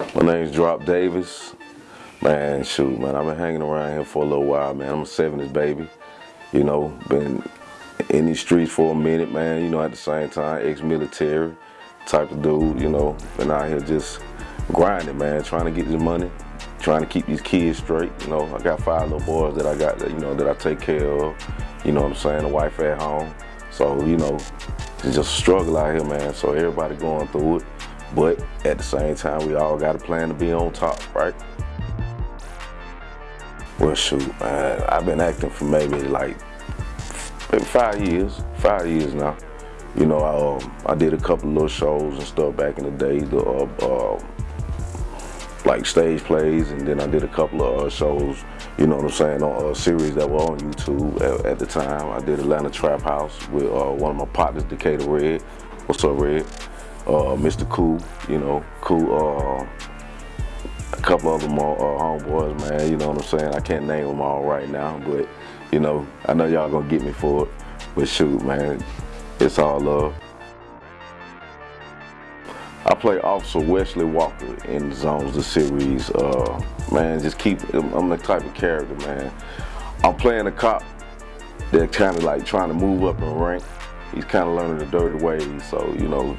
My name's Drop Davis. Man, shoot, man, I've been hanging around here for a little while, man. I'm a 70s baby. You know, been in these streets for a minute, man. You know, at the same time, ex-military type of dude, you know. Been out here just grinding, man, trying to get this money, trying to keep these kids straight. You know, I got five little boys that I got, that, you know, that I take care of. You know what I'm saying? A wife at home. So, you know, it's just a struggle out here, man. So everybody going through it. But at the same time, we all got a plan to be on top, right? Well, shoot, man, I've been acting for maybe like five years, five years now. You know, I, um, I did a couple little shows and stuff back in the day, the, uh, uh, like stage plays, and then I did a couple of uh, shows, you know what I'm saying, on a series that were on YouTube at, at the time. I did Atlanta Trap House with uh, one of my partners, Decatur Red. What's up, Red? Uh, Mr. Cool, you know, Cool, uh, a couple other more uh, homeboys, man, you know what I'm saying? I can't name them all right now, but, you know, I know y'all gonna get me for it, but shoot, man, it's all love. I play Officer Wesley Walker in Zones, the series. Uh, man, just keep, I'm the type of character, man. I'm playing a cop that's kind of like trying to move up in rank. He's kind of learning the dirty ways, so, you know,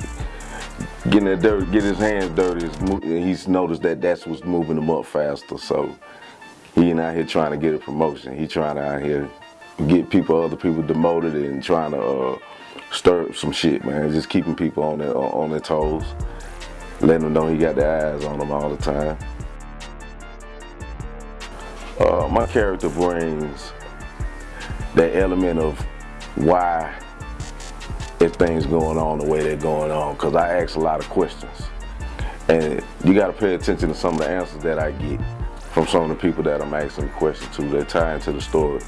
getting that dirty, getting his hands dirty, he's noticed that that's what's moving him up faster. So he ain't out here trying to get a promotion. He trying to out here get people, other people demoted and trying to uh, stir up some shit, man. Just keeping people on their on their toes, letting them know he got their eyes on them all the time. Uh, my character brings that element of why if things going on the way they're going on because I ask a lot of questions. And you got to pay attention to some of the answers that I get from some of the people that I'm asking questions to. They tie into the story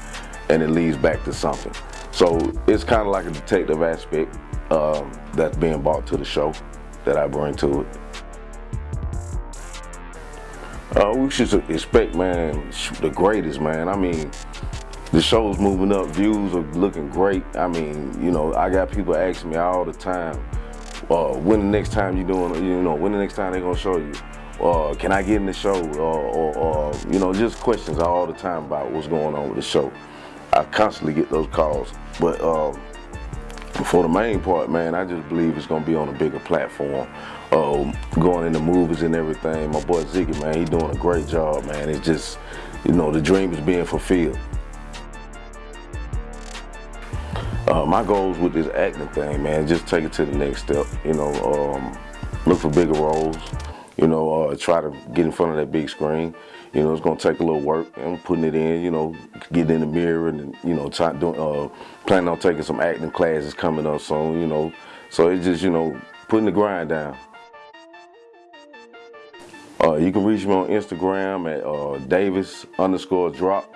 and it leads back to something. So it's kind of like a detective aspect um, that's being brought to the show that I bring to it. Uh, we should expect, man, the greatest, man. I mean, the show's moving up, views are looking great. I mean, you know, I got people asking me all the time, uh, when the next time you doing, you know, when the next time they gonna show you? Uh, can I get in the show? or, or, you know, just questions all the time about what's going on with the show. I constantly get those calls. But um, for the main part, man, I just believe it's gonna be on a bigger platform. Uh, going into movies and everything. My boy Ziggy, man, he doing a great job, man. It's just, you know, the dream is being fulfilled. Uh, my goals with this acting thing, man, just take it to the next step. You know, um, look for bigger roles. You know, uh, try to get in front of that big screen. You know, it's gonna take a little work. I'm putting it in. You know, get in the mirror and you know, try doing. Uh, planning on taking some acting classes coming up soon. You know, so it's just you know, putting the grind down. Uh, you can reach me on Instagram at uh, Davis underscore drop.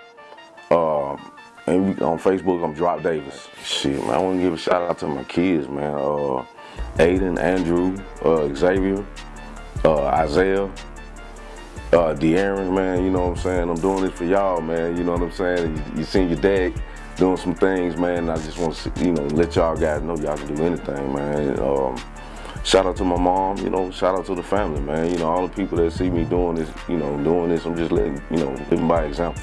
And on Facebook, I'm Drop Davis. Shit, man, I want to give a shout out to my kids, man. Uh, Aiden, Andrew, uh, Xavier, uh, Isaiah, uh, De'Aaron, man, you know what I'm saying? I'm doing this for y'all, man, you know what I'm saying? You, you seen your dad doing some things, man. I just want to, you know, let y'all guys know y'all can do anything, man. Um, shout out to my mom, you know, shout out to the family, man. You know, all the people that see me doing this, you know, doing this, I'm just letting, you know, living by example.